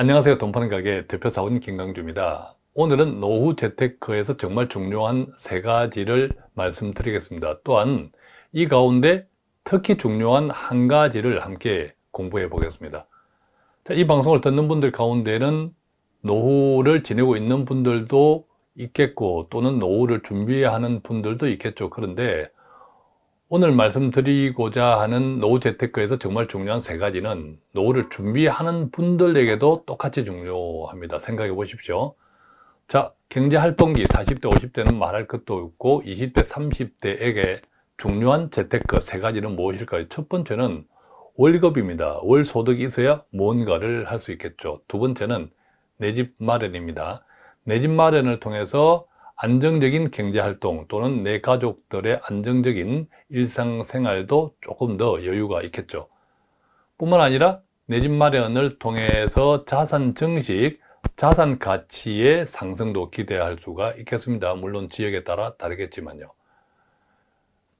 안녕하세요. 돈파는 가게 대표 사원 김강주입니다. 오늘은 노후 재테크에서 정말 중요한 세 가지를 말씀드리겠습니다. 또한 이 가운데 특히 중요한 한 가지를 함께 공부해 보겠습니다. 자, 이 방송을 듣는 분들 가운데는 노후를 지내고 있는 분들도 있겠고 또는 노후를 준비하는 분들도 있겠죠. 그런데 오늘 말씀드리고자 하는 노후 재테크에서 정말 중요한 세 가지는 노후를 준비하는 분들에게도 똑같이 중요합니다. 생각해 보십시오. 자, 경제활동기 40대, 50대는 말할 것도 없고 20대, 30대에게 중요한 재테크 세 가지는 무엇일까요? 첫 번째는 월급입니다. 월 소득이 있어야 뭔가를 할 수 있겠죠. 두 번째는 내 집 마련입니다. 내 집 마련을 통해서 안정적인 경제활동 또는 내 가족들의 안정적인 일상생활도 조금 더 여유가 있겠죠. 뿐만 아니라 내 집 마련을 통해서 자산 증식, 자산 가치의 상승도 기대할 수가 있겠습니다. 물론 지역에 따라 다르겠지만요.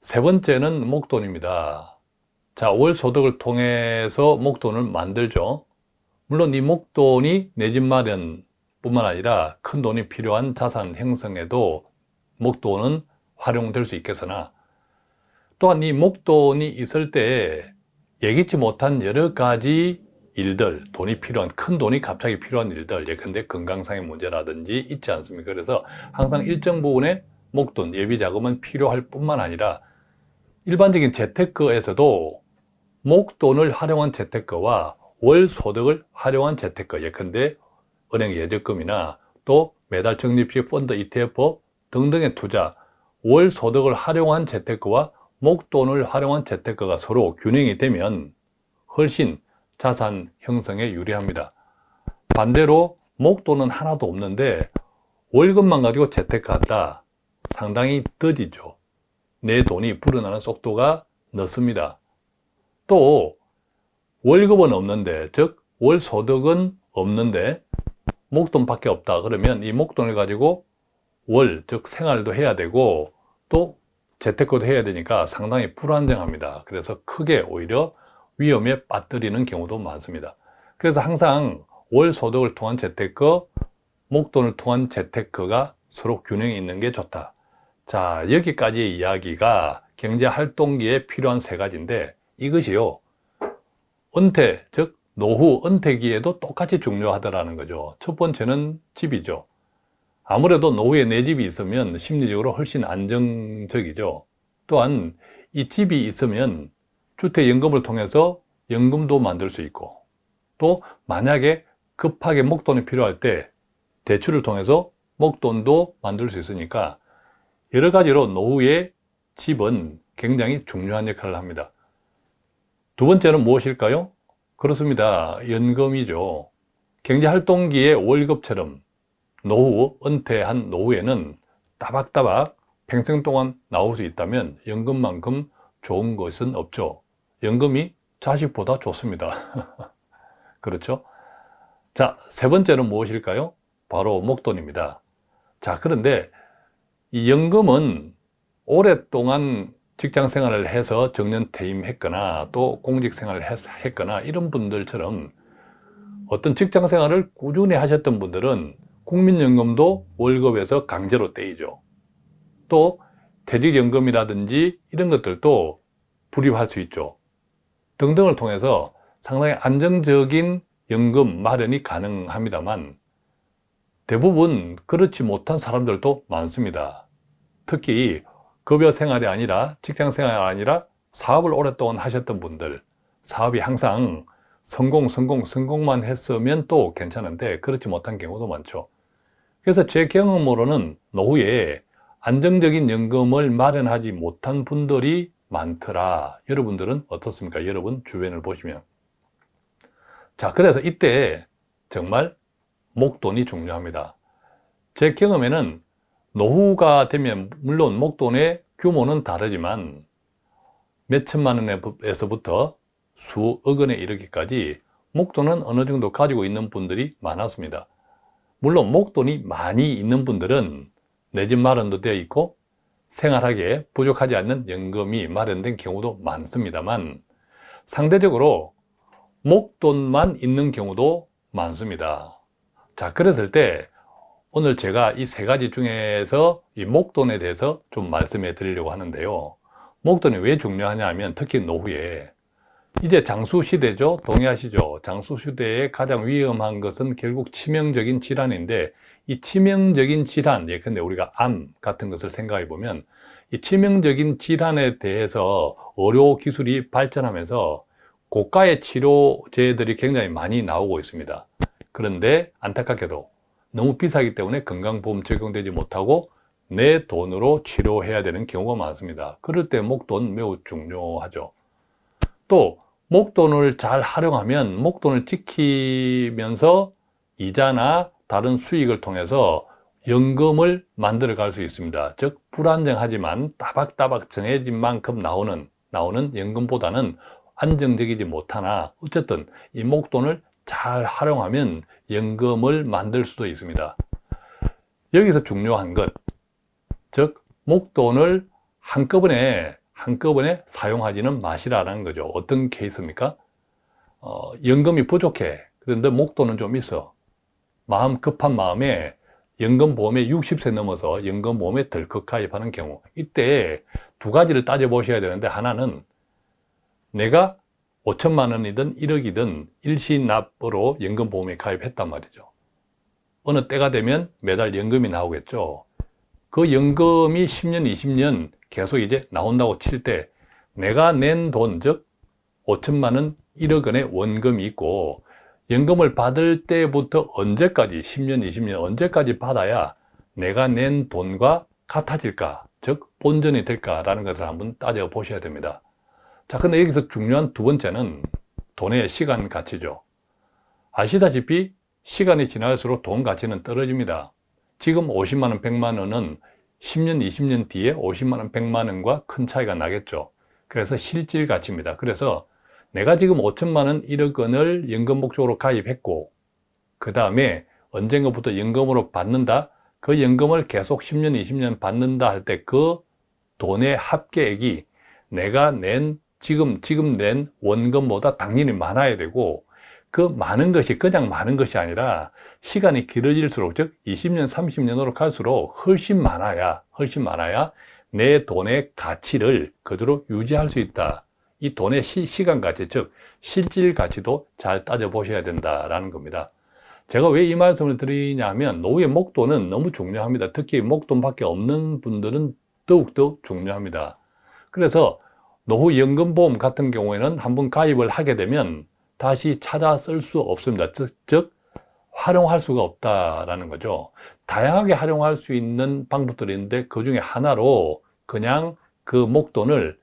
세 번째는 목돈입니다. 자, 월 소득을 통해서 목돈을 만들죠. 물론 이 목돈이 내 집 마련 뿐만 아니라 큰 돈이 필요한 자산 형성에도 목돈은 활용될 수 있겠으나 또한 이 목돈이 있을 때 예기치 못한 여러 가지 일들, 돈이 필요한, 큰 돈이 갑자기 필요한 일들, 예컨대 건강상의 문제라든지 있지 않습니까? 그래서 항상 일정 부분의 목돈, 예비 자금은 필요할 뿐만 아니라 일반적인 재테크에서도 목돈을 활용한 재테크와 월 소득을 활용한 재테크, 예컨대 은행 예적금이나 또 매달 적립식 펀드 ETF 등등의 투자, 월 소득을 활용한 재테크와 목돈을 활용한 재테크가 서로 균형이 되면 훨씬 자산 형성에 유리합니다. 반대로 목돈은 하나도 없는데 월급만 가지고 재테크한다. 상당히 더디죠. 내 돈이 불어나는 속도가 늦습니다. 또 월급은 없는데 즉 월소득은 없는데 목돈밖에 없다. 그러면 이 목돈을 가지고 월, 즉 생활도 해야 되고 또 재테크도 해야 되니까 상당히 불안정합니다. 그래서 크게 오히려 위험에 빠뜨리는 경우도 많습니다. 그래서 항상 월 소득을 통한 재테크, 목돈을 통한 재테크가 서로 균형이 있는 게 좋다. 자 여기까지의 이야기가 경제활동기에 필요한 세 가지인데 이것이요. 은퇴, 즉 노후 은퇴기에도 똑같이 중요하다는 거죠. 첫 번째는 집이죠. 아무래도 노후에 내 집이 있으면 심리적으로 훨씬 안정적이죠. 또한 이 집이 있으면 주택연금을 통해서 연금도 만들 수 있고 또 만약에 급하게 목돈이 필요할 때 대출을 통해서 목돈도 만들 수 있으니까 여러 가지로 노후의 집은 굉장히 중요한 역할을 합니다. 두 번째는 무엇일까요? 그렇습니다. 연금이죠. 경제활동기의 월급처럼 노후, 은퇴한 노후에는 따박따박 평생 동안 나올 수 있다면 연금만큼 좋은 것은 없죠. 연금이 자식보다 좋습니다. 그렇죠? 자, 세 번째는 무엇일까요? 바로 목돈입니다. 자, 그런데 이 연금은 오랫동안 직장 생활을 해서 정년 퇴임했거나 또 공직 생활을 했거나 이런 분들처럼 어떤 직장 생활을 꾸준히 하셨던 분들은 국민연금도 월급에서 강제로 떼이죠. 또 퇴직연금이라든지 이런 것들도 불입할 수 있죠. 등등을 통해서 상당히 안정적인 연금 마련이 가능합니다만 대부분 그렇지 못한 사람들도 많습니다. 특히 급여 생활이 아니라 직장 생활이 아니라 사업을 오랫동안 하셨던 분들 사업이 항상 성공 성공 성공만 했으면 또 괜찮은데 그렇지 못한 경우도 많죠. 그래서 제 경험으로는 노후에 안정적인 연금을 마련하지 못한 분들이 많더라. 여러분들은 어떻습니까? 여러분 주변을 보시면. 자 그래서 이때 정말 목돈이 중요합니다. 제 경험에는 노후가 되면 물론 목돈의 규모는 다르지만 몇 천만 원에서부터 수억 원에 이르기까지 목돈은 어느 정도 가지고 있는 분들이 많았습니다 물론 목돈이 많이 있는 분들은 내 집 마련도 되어 있고 생활하기에 부족하지 않는 연금이 마련된 경우도 많습니다만 상대적으로 목돈만 있는 경우도 많습니다. 자, 그랬을 때 오늘 제가 이 세 가지 중에서 이 목돈에 대해서 좀 말씀해 드리려고 하는데요. 목돈이 왜 중요하냐 하면 특히 노후에 이제 장수 시대죠. 동의하시죠? 장수 시대에 가장 위험한 것은 결국 치명적인 질환인데 이 치명적인 질환, 예컨대 우리가 암 같은 것을 생각해 보면 이 치명적인 질환에 대해서 의료 기술이 발전하면서 고가의 치료제들이 굉장히 많이 나오고 있습니다. 그런데 안타깝게도 너무 비싸기 때문에 건강보험 적용되지 못하고 내 돈으로 치료해야 되는 경우가 많습니다. 그럴 때 목돈 매우 중요하죠. 또 목돈을 잘 활용하면 목돈을 지키면서 이자나 다른 수익을 통해서 연금을 만들어 갈 수 있습니다. 즉 불안정하지만 따박따박 정해진 만큼 나오는 나오는 연금보다는 안정적이지 못하나 어쨌든 이 목돈을 잘 활용하면 연금을 만들 수도 있습니다. 여기서 중요한 것, 즉 목돈을 한꺼번에 한꺼번에 사용하지는 마시라는 거죠. 어떤 케이스입니까? 어, 연금이 부족해. 그런데 목돈은 좀 있어. 마음 급한 마음에 연금보험에 60세 넘어서 연금보험에 덜컥 가입하는 경우 이때 두 가지를 따져보셔야 되는데 하나는 내가 5천만 원이든 1억이든 일시납으로 연금보험에 가입했단 말이죠. 어느 때가 되면 매달 연금이 나오겠죠. 그 연금이 10년, 20년 계속 이제 나온다고 칠 때 내가 낸 돈, 즉 5천만 원, 1억 원의 원금이 있고 연금을 받을 때부터 언제까지 10년, 20년 언제까지 받아야 내가 낸 돈과 같아질까 즉 본전이 될까라는 것을 한번 따져 보셔야 됩니다 자 근데 여기서 중요한 두 번째는 돈의 시간 가치죠. 아시다시피 시간이 지날수록 돈 가치는 떨어집니다. 지금 50만원, 100만원은 10년, 20년 뒤에 50만원, 100만원과 큰 차이가 나겠죠. 그래서 실질 가치입니다. 그래서 내가 지금 5천만 원, 1억 원을 연금 목적으로 가입했고 그 다음에 언젠가부터 연금으로 받는다. 그 연금을 계속 10년, 20년 받는다 할 때 그 돈의 합계액이 내가 낸 지금 지금 낸 원금보다 당연히 많아야 되고 그 많은 것이 그냥 많은 것이 아니라 시간이 길어질수록 즉 20년, 30년으로 갈수록 훨씬 많아야 훨씬 많아야 내 돈의 가치를 그대로 유지할 수 있다 이 돈의 시, 간 가치, 즉 실질 가치도 잘 따져보셔야 된다라는 겁니다. 제가 왜 이 말씀을 드리냐면 노후의 목돈은 너무 중요합니다. 특히 목돈밖에 없는 분들은 더욱더 중요합니다. 그래서 노후연금보험 같은 경우에는 한번 가입을 하게 되면 다시 찾아 쓸 수 없습니다. 즉, 즉 활용할 수가 없다라는 거죠. 다양하게 활용할 수 있는 방법들이 있는데 그 중에 하나로 그냥 그 목돈을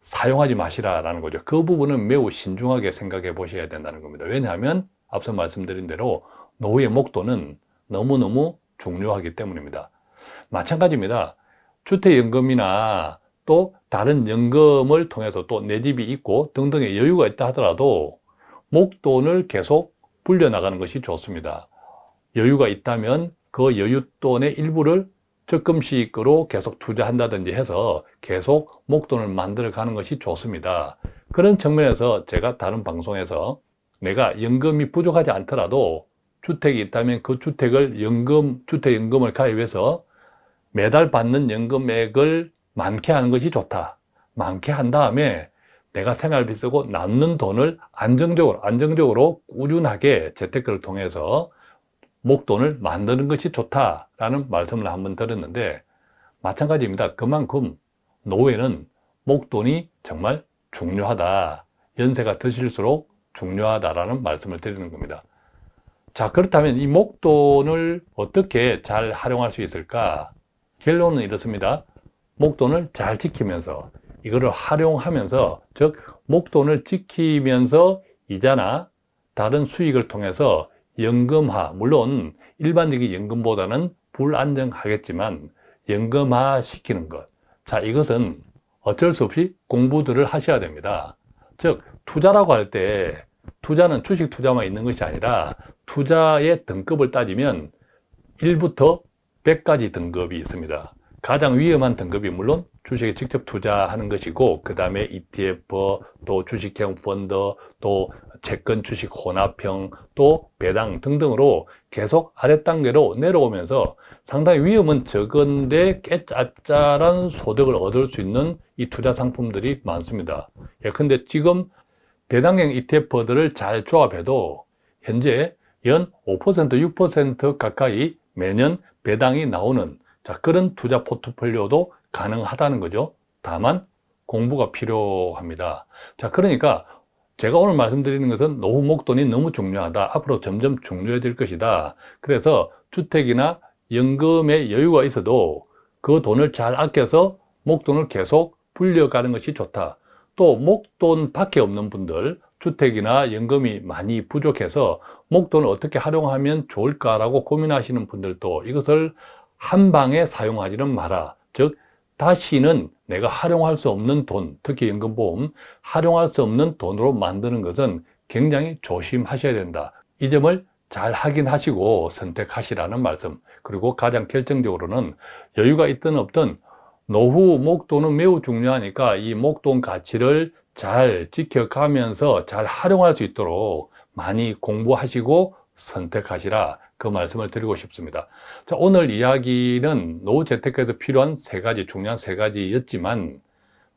사용하지 마시라라는 거죠. 그 부분은 매우 신중하게 생각해 보셔야 된다는 겁니다. 왜냐하면 앞서 말씀드린 대로 노후의 목돈은 너무너무 중요하기 때문입니다. 마찬가지입니다. 주택연금이나 또 다른 연금을 통해서 또 내 집이 있고 등등의 여유가 있다 하더라도 목돈을 계속 불려나가는 것이 좋습니다. 여유가 있다면 그 여윳돈의 일부를 적금식으로 계속 투자한다든지 해서 계속 목돈을 만들어 가는 것이 좋습니다. 그런 측면에서 제가 다른 방송에서 내가 연금이 부족하지 않더라도 주택이 있다면 그 주택을 연금, 주택연금을 가입해서 매달 받는 연금액을 많게 하는 것이 좋다. 많게 한 다음에 내가 생활비 쓰고 남는 돈을 안정적으로, 안정적으로 꾸준하게 재테크를 통해서 목돈을 만드는 것이 좋다라는 말씀을 한번 드렸는데 마찬가지입니다. 그만큼 노후에는 목돈이 정말 중요하다. 연세가 드실수록 중요하다라는 말씀을 드리는 겁니다. 자 그렇다면 이 목돈을 어떻게 잘 활용할 수 있을까? 결론은 이렇습니다. 목돈을 잘 지키면서 이거를 활용하면서 즉 목돈을 지키면서 이자나 다른 수익을 통해서 연금화, 물론 일반적인 연금보다는 불안정하겠지만 연금화 시키는 것. 자, 이것은 어쩔 수 없이 공부들을 하셔야 됩니다. 즉, 투자라고 할 때 투자는 주식 투자만 있는 것이 아니라 투자의 등급을 따지면 1부터 100까지 등급이 있습니다. 가장 위험한 등급이 물론 주식에 직접 투자하는 것이고 그 다음에 ETF, 또 주식형 펀드, 또 채권 주식 혼합형 또 배당 등등으로 계속 아랫단계로 내려오면서 상당히 위험은 적은데 깨짭짤한 소득을 얻을 수 있는 이 투자 상품들이 많습니다. 예, 근데 지금 배당형 ETF들을 잘 조합해도 현재 연 5% 6% 가까이 매년 배당이 나오는 자, 그런 투자 포트폴리오도 가능하다는 거죠. 다만 공부가 필요합니다. 자, 그러니까 제가 오늘 말씀드리는 것은 노후 목돈이 너무 중요하다. 앞으로 점점 중요해질 것이다. 그래서 주택이나 연금에 여유가 있어도 그 돈을 잘 아껴서 목돈을 계속 불려가는 것이 좋다. 또 목돈 밖에 없는 분들, 주택이나 연금이 많이 부족해서 목돈을 어떻게 활용하면 좋을까라고 고민하시는 분들도 이것을 한 방에 사용하지는 마라. 즉, 다시는 내가 활용할 수 없는 돈, 특히 연금보험, 활용할 수 없는 돈으로 만드는 것은 굉장히 조심하셔야 된다. 이 점을 잘 확인하시고 선택하시라는 말씀. 그리고 가장 결정적으로는 여유가 있든 없든 노후 목돈은 매우 중요하니까 이 목돈 가치를 잘 지켜가면서 잘 활용할 수 있도록 많이 공부하시고 선택하시라 그 말씀을 드리고 싶습니다. 자, 오늘 이야기는 노후 재테크에서 필요한 세 가지 중요한 세 가지였지만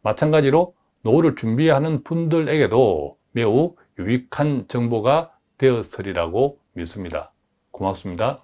마찬가지로 노후를 준비하는 분들에게도 매우 유익한 정보가 되었으리라고 믿습니다. 고맙습니다.